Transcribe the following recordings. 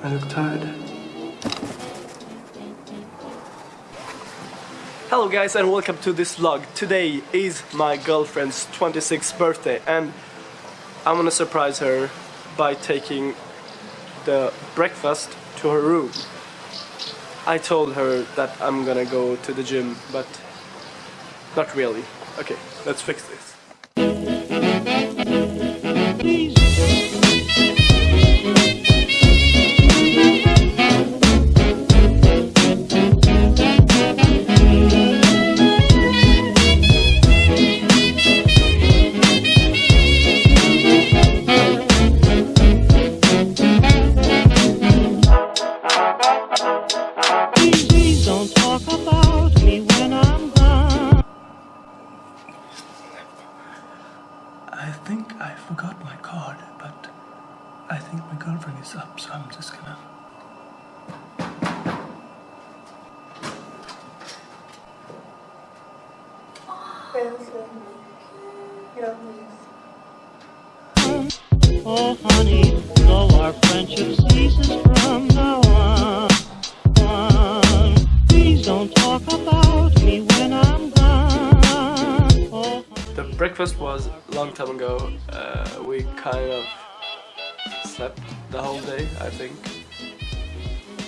I look tired. Hello guys and welcome to this vlog. Today is my girlfriend's 26th birthday and I'm gonna surprise her by taking the breakfast to her room. I told her that I'm gonna go to the gym but not really. Okay, let's fix this. Oh, honey, though our friendship ceases from now on. on. Please don't talk about me when I'm gone. Oh, The breakfast was a long time ago. Uh, we kind of slept the whole day, I think.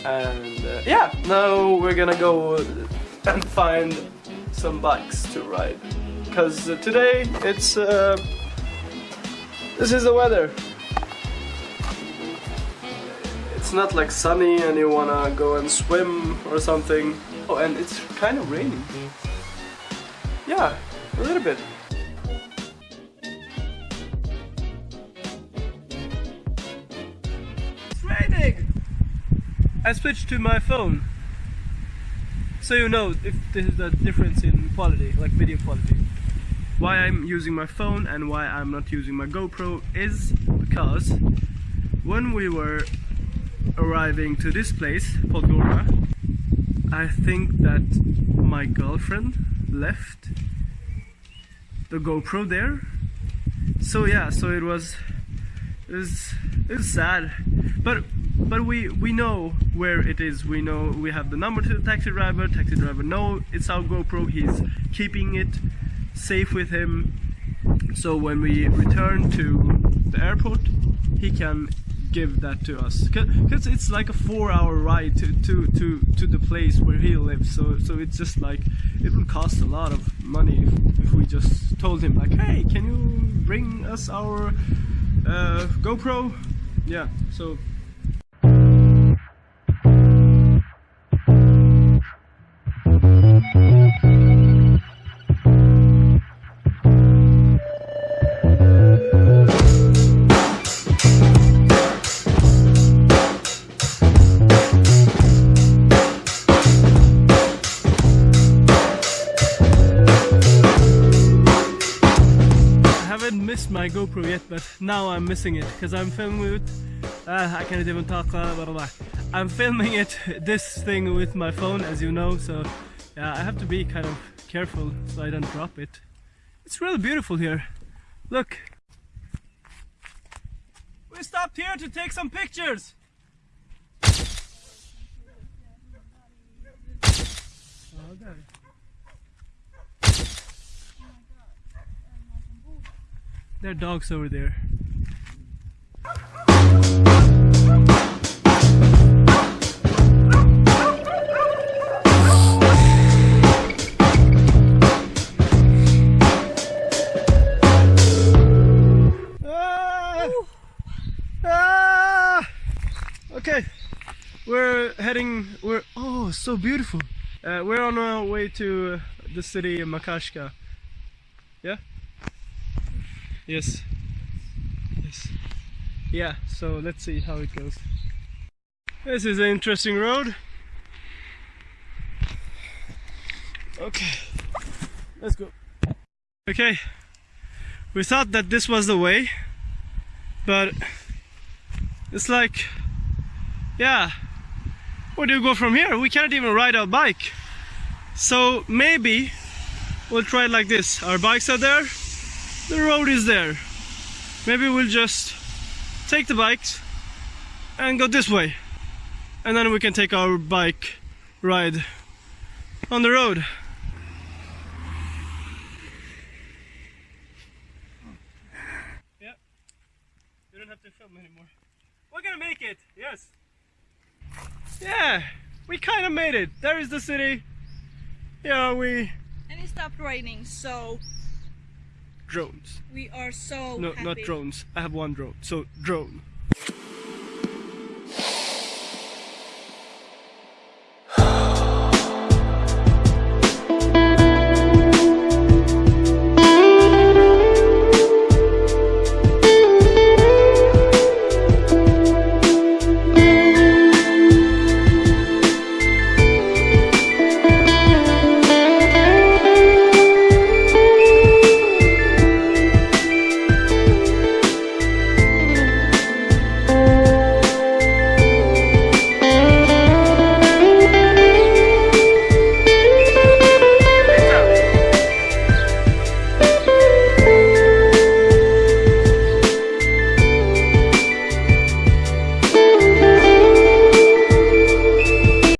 And uh, yeah, now we're gonna go and find some bikes to ride. Because uh, today it's. Uh, this is the weather. It's not like sunny and you wanna go and swim or something. Oh, and it's kind of raining. Yeah, a little bit. It's raining! I switched to my phone. So you know if there's a difference in quality, like video quality. Why I'm using my phone and why I'm not using my GoPro is because when we were arriving to this place, Podgora, I think that my girlfriend left the GoPro there. So yeah, so it was it was it was sad, but but we we know where it is. We know we have the number to the taxi driver. Taxi driver know it's our GoPro. He's keeping it safe with him. So when we return to the airport, he can give that to us because it's like a four-hour ride to, to to to the place where he lives. So so it's just like it will cost a lot of money if, if we just told him like, hey, can you bring us our uh, GoPro? Yeah. So my GoPro yet, but now I'm missing it because I'm filming it. Uh, I can't even talk. Blah, blah, blah. I'm filming it, this thing with my phone, as you know. So yeah, I have to be kind of careful so I don't drop it. It's really beautiful here. Look. We stopped here to take some pictures. Oh, there. Are dogs over there. Ah! Ah! Okay, we're heading. We're oh, so beautiful. Uh, we're on our way to uh, the city of Makarska. Yeah. Yes. Yes. Yeah, so let's see how it goes. This is an interesting road. Okay. Let's go. Okay. We thought that this was the way, but it's like yeah. Where do you go from here? We cannot even ride our bike. So maybe we'll try it like this. Our bikes are there, the road is there. Maybe we'll just take the bikes and go this way. And then we can take our bike ride on the road. Yeah, you don't have to film anymore. We're gonna make it, yes. Yeah, we kind of made it. There is the city. Yeah, we... And it stopped raining, so drones. we are so No, happy. not drones. I have one drone. So drone.